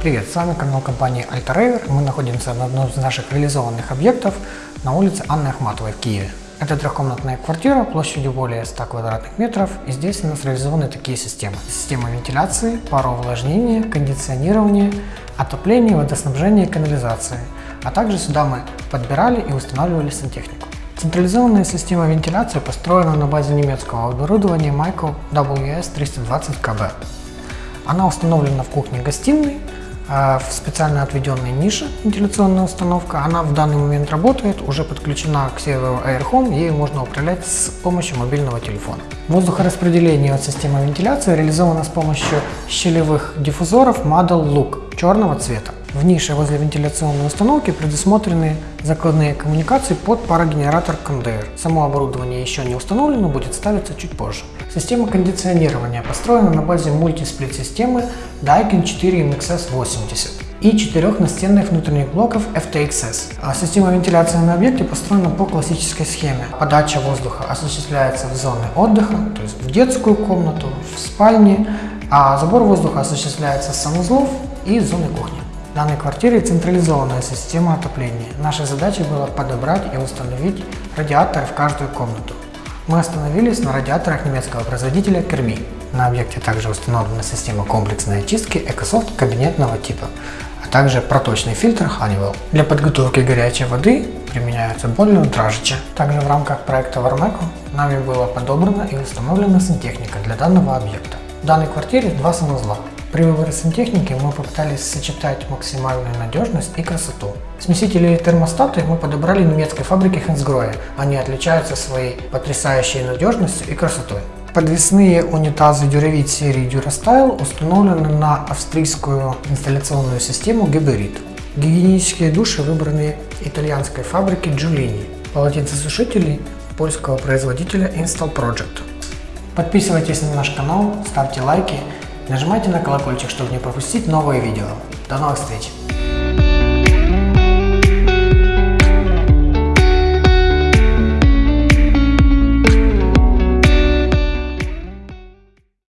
Привет, с вами канал компании AltaRaver. Мы находимся на одном из наших реализованных объектов на улице Анны Ахматовой в Киеве. Это трехкомнатная квартира площадью более 100 квадратных метров и здесь у нас реализованы такие системы. Система вентиляции, пароувлажнения, кондиционирования, отопления, водоснабжения и канализации. А также сюда мы подбирали и устанавливали сантехнику. Централизованная система вентиляции построена на базе немецкого оборудования Michael WS320KB. Она установлена в кухне-гостиной, в специально отведенной нише вентиляционная установка. Она в данный момент работает, уже подключена к серверу AirHome, ею можно управлять с помощью мобильного телефона. Воздухораспределение от системы вентиляции реализовано с помощью щелевых диффузоров Model Look черного цвета. В нише возле вентиляционной установки предусмотрены закладные коммуникации под парогенератор кондеер. Само оборудование еще не установлено, будет ставиться чуть позже. Система кондиционирования построена на базе мультисплит-системы Daikin 4 MXS 80 и четырех настенных внутренних блоков FTXS. А система вентиляции на объекте построена по классической схеме. Подача воздуха осуществляется в зоны отдыха, то есть в детскую комнату, в спальне, а забор воздуха осуществляется с санузлов и зоны кухни. Данной квартире централизованная система отопления. Наша задача была подобрать и установить радиаторы в каждую комнату. Мы остановились на радиаторах немецкого производителя Kermi. На объекте также установлена система комплексной очистки EcoSoft кабинетного типа, а также проточный фильтр Honeywell. Для подготовки горячей воды применяются бойлеры Дражича. Также в рамках проекта Warmeco нами была подобрана и установлена сантехника для данного объекта. В данной квартире два санузла. При выборе сантехники мы попытались сочетать максимальную надежность и красоту. Смесители и термостаты мы подобрали немецкой фабрики Хенсгроя. Они отличаются своей потрясающей надежностью и красотой. Подвесные унитазы Duravit серии Durastyle установлены на австрийскую инсталляционную систему Geberit. Гигиенические души выбраны итальянской фабрики Giulini. Полотенцесушители польского производителя Install Project. Подписывайтесь на наш канал, ставьте лайки Нажимайте на колокольчик, чтобы не пропустить новые видео. До новых встреч!